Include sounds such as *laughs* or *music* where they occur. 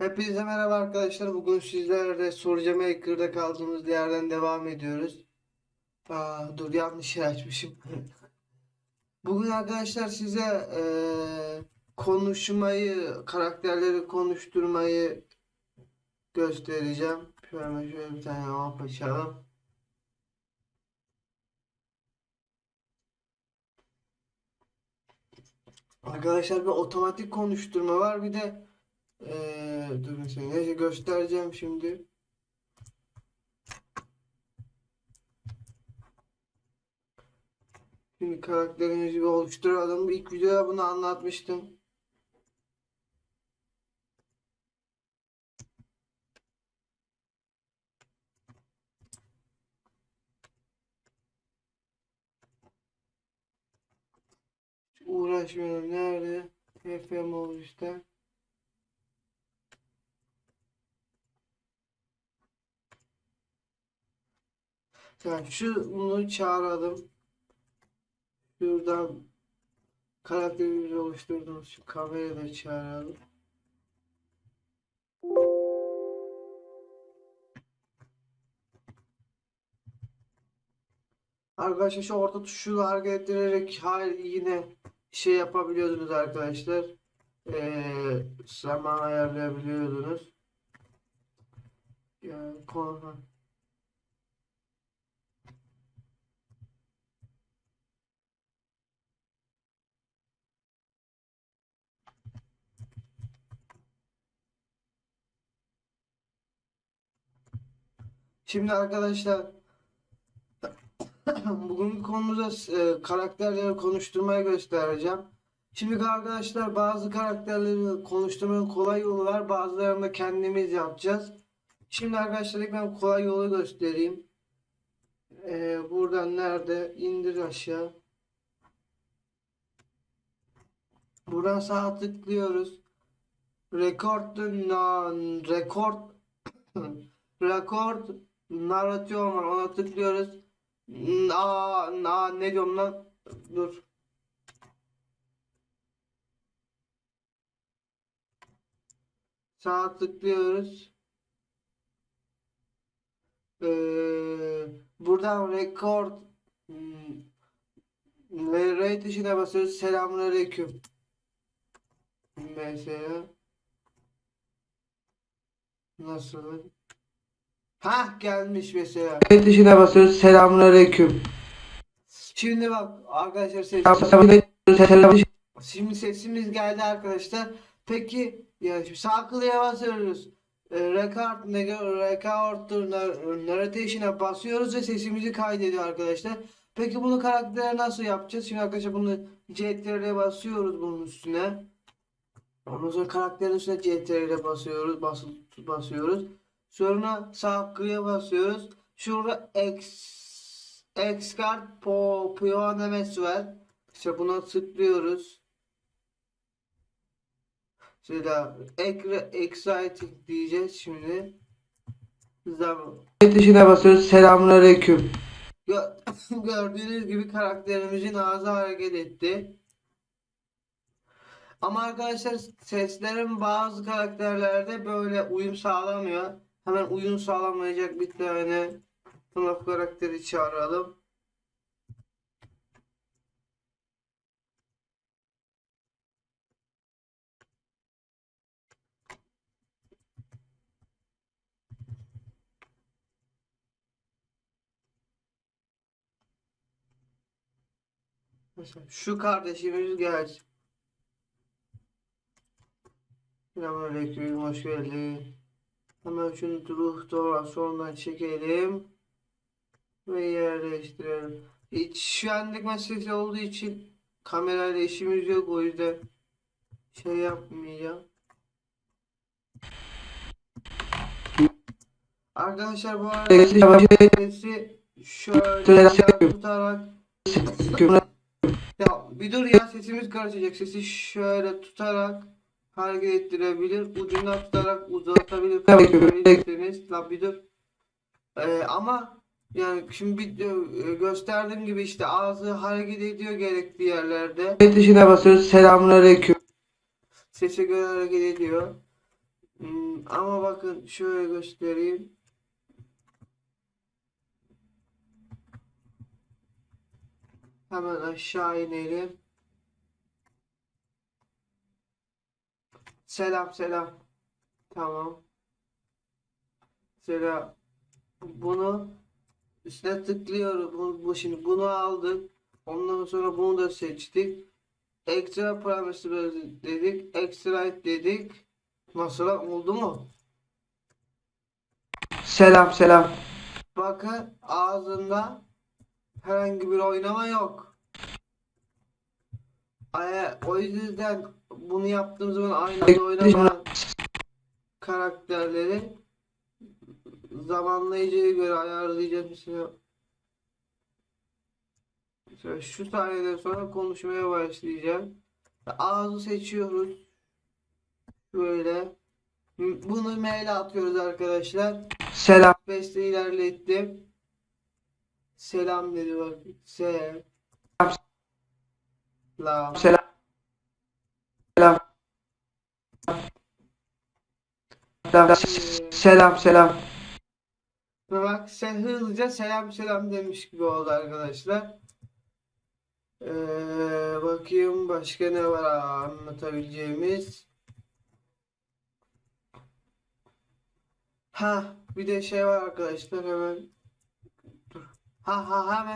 Hepinize merhaba arkadaşlar. Bugün sizlerle Soruca Maker'da kaldığımız yerden devam ediyoruz. Aa, dur yanlış yer açmışım. *laughs* Bugün arkadaşlar size eee, konuşmayı, karakterleri konuşturmayı göstereceğim. Şöyle şöyle bir tane map açalım. Arkadaşlar bir otomatik konuşturma var. Bir de eee dur mesela neyse göstereceğim şimdi. Şimdi karakterimizi bir oluşturalım. İlk videoda bunu anlatmıştım. Hiç Uğraşmıyorum. Nerede? FM oldu Yani şu bunu çağıralım. Şuradan karakterimizi oluşturduğumuz şu kamerayı da çağıralım. Arkadaşlar şu orta tuşu hareket ettirerek yine şey yapabiliyordunuz arkadaşlar. Ee, zaman ayarlayabiliyordunuz. Yani konu Şimdi arkadaşlar *clears throat* bugünkü konumuzda e, karakterleri konuşturmayı göstereceğim. Şimdi arkadaşlar bazı karakterleri konuşturmanın kolay yolu var. Bazılarını da kendimiz yapacağız. Şimdi arkadaşlar ben kolay yolu göstereyim. E, buradan nerede? İndir aşağı. Buradan sağa tıklıyoruz. Record na, record *clears throat* record narratör var ona tıklıyoruz. Aa, aa, ne diyorum lan? Dur. Sağa tıklıyoruz. Ee, buradan record hmm, ve rate işine basıyoruz. Selamünaleyküm. Mesela nasıl? Ha gelmiş mesela. Rate işine basıyoruz. Selamünaleyküm. Şimdi bak arkadaşlar ses Şimdi sesimiz geldi arkadaşlar. Peki ya şimdi sağ klığa basıyoruz. E, record, record nar- narration'a basıyoruz ve sesimizi kaydediyor arkadaşlar. Peki bunu karaktere nasıl yapacağız? Şimdi arkadaşlar bunu CTRL'e basıyoruz bunun üstüne. Ondan sonra karakterin üstüne CTRL'e basıyoruz, bas basıyoruz. Sonra sağ klığa basıyoruz. Şurada X Xcard po Pionemes var. İşte buna tıklıyoruz. Ekra exciting diyeceğiz şimdi. Tuşuna basıyoruz. Selamünaleyküm. Gö *laughs* Gördüğünüz gibi karakterimizin ağzı hareket etti. Ama arkadaşlar seslerin bazı karakterlerde böyle uyum sağlamıyor. Hemen uyum sağlamayacak bir tane FNAF karakteri çağıralım. Şu kardeşimiz gelsin. Selamünaleyküm, hoş geldin. Hemen şunu ruh doğrasyondan çekelim. Ve yerleştirelim. Hiç şu anlık meselesi olduğu için kamerayla işimiz yok o yüzden şey yapmayacağım. Arkadaşlar bu arada sesi şöyle tutarak ya bir dur ya sesimiz karışacak. Sesi şöyle tutarak hareket ettirebilir. Ucundan tutarak uzatabilir. Kapatabilirsiniz. La bir dur. Ee, ama yani şimdi bir, e, gösterdiğim gibi işte ağzı hareket ediyor gerekli yerlerde. Evet dışına basıyoruz. Selamünaleyküm. Sese göre hareket ediyor. Hmm, ama bakın şöyle göstereyim. Hemen aşağı inelim. Selam selam. Tamam. Selam. Bunu üstüne tıklıyoruz. Bu, bu şimdi bunu aldık. Ondan sonra bunu da seçtik. Ekstra parametre dedik. Extract dedik. Nasıl oldu mu? Selam selam. Bakın ağzında herhangi bir oynama yok. O yüzden bunu yaptığım zaman aynı anda oynamayan karakterleri zamanlayıcıya göre ayarlayacağım mesela. Mesela şu saniyeden sonra konuşmaya başlayacağım. Ağzı seçiyoruz. Şöyle. Bunu mail atıyoruz arkadaşlar. Selam. Beste ilerlettim. Selam dedi bak. Selam. Selam. Selam. Selam selam. Bak sen hızlıca selam selam demiş gibi oldu arkadaşlar. Ee, bakayım başka ne var anlatabileceğimiz. Ha bir de şey var arkadaşlar hemen. Ha ha hemen